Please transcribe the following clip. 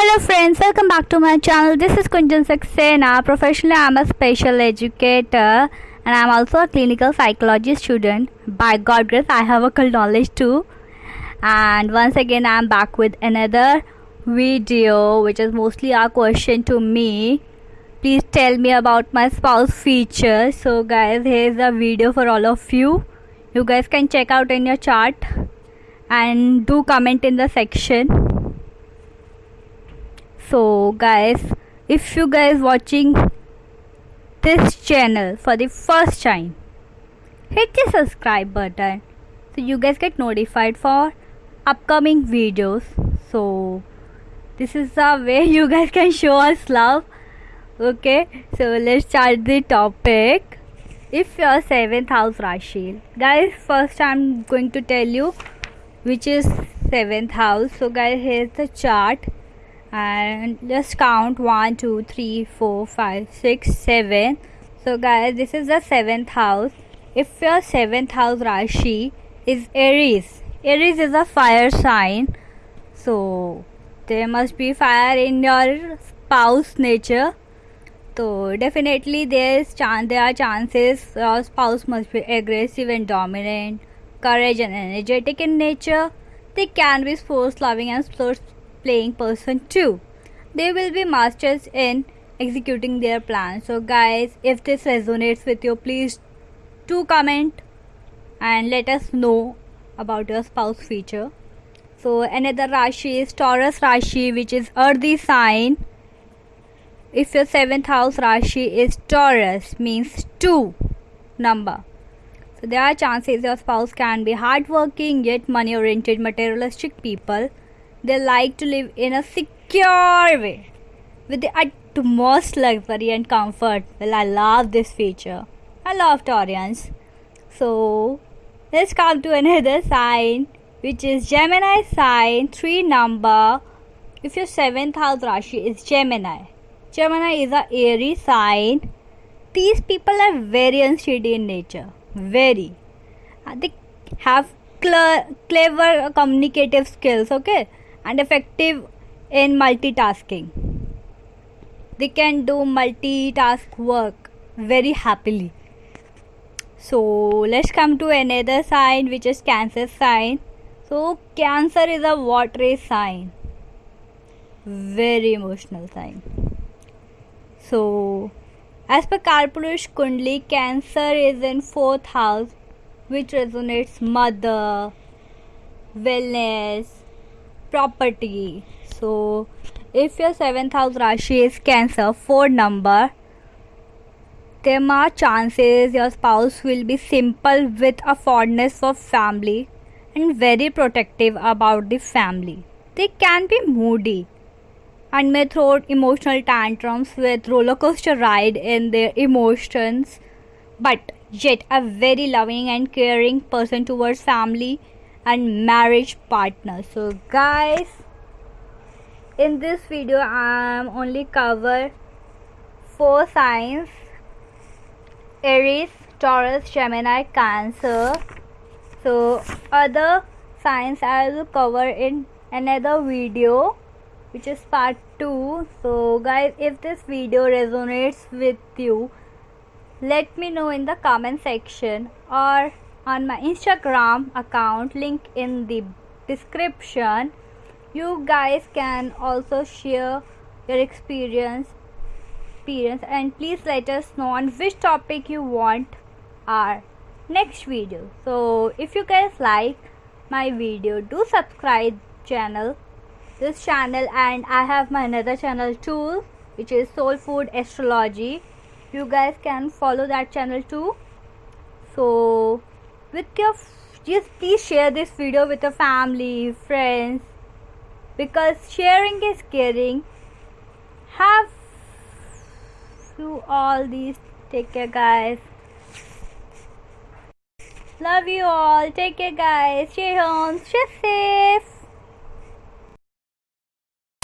Hello friends, welcome back to my channel. This is Kunjan Saxena. Professionally, I'm a special educator and I'm also a clinical psychology student. By God grace, I have a knowledge too. And once again, I'm back with another video, which is mostly a question to me. Please tell me about my spouse feature. So, guys, here's a video for all of you. You guys can check out in your chart and do comment in the section so guys if you guys watching this channel for the first time hit the subscribe button so you guys get notified for upcoming videos so this is the way you guys can show us love. Okay so let's start the topic. If your seventh house rashi guys first i'm going to tell you which is seventh house. So guys here's the chart. And just count 1 2 3 4 5 6 7 so guys this is the seventh house. If your seventh house rashi is aries. Aries is a fire sign. So there must be fire in your spouse nature so definitely there is chance there are chances your spouse must be aggressive and dominant courage and energetic in nature they can be sports loving and sports playing person too. They will be masters in executing their plans. So, guys, if this resonates with you, please do comment and let us know about your spouse feature. So, another Rashi is Taurus Rashi, which is earthy sign. If your seventh house Rashi is Taurus, means two number. So, there are chances your spouse can be hardworking yet money oriented materialistic people they like to live in a secure way with the utmost luxury and comfort. Well, I love this feature. I love Taurians. So, let's come to another sign which is Gemini sign, 3 number. If your 7th house Rashi is Gemini, Gemini is a airy sign. These people are very unsteady in nature. Very. Uh, they have cl- clever communicative skills, okay? and effective in multitasking. They can do multitask work very happily. So let's come to another sign which is Cancer sign. So Cancer is a watery sign. Very emotional sign. So as per Kalpurush Kundli, Cancer is in fourth house which resonates mother, wellness, property so if your seventh house rashi is cancer four number there are chances your spouse will be simple with a fondness for family and very protective about the family. They can be moody and may throw emotional tantrums with roller coaster ride in their emotions but yet a very loving and caring person towards family and marriage partner so guys in this video i'm only cover four signs. Aries taurus gemini cancer. So other science i will cover in another video which is part 2 so guys if this video resonates with you let me know in the comment section or on my Instagram account link in the description. You guys can also share your experience experience and please let us know on which topic you want our next video. So if you guys like my video do subscribe channel this channel and i have my another channel too which is soul food astrology. You guys can follow that channel too. So with your just please share this video with your family friends because sharing is caring. Have you all these take care guys love you all. Take care guys. Stay home stay safe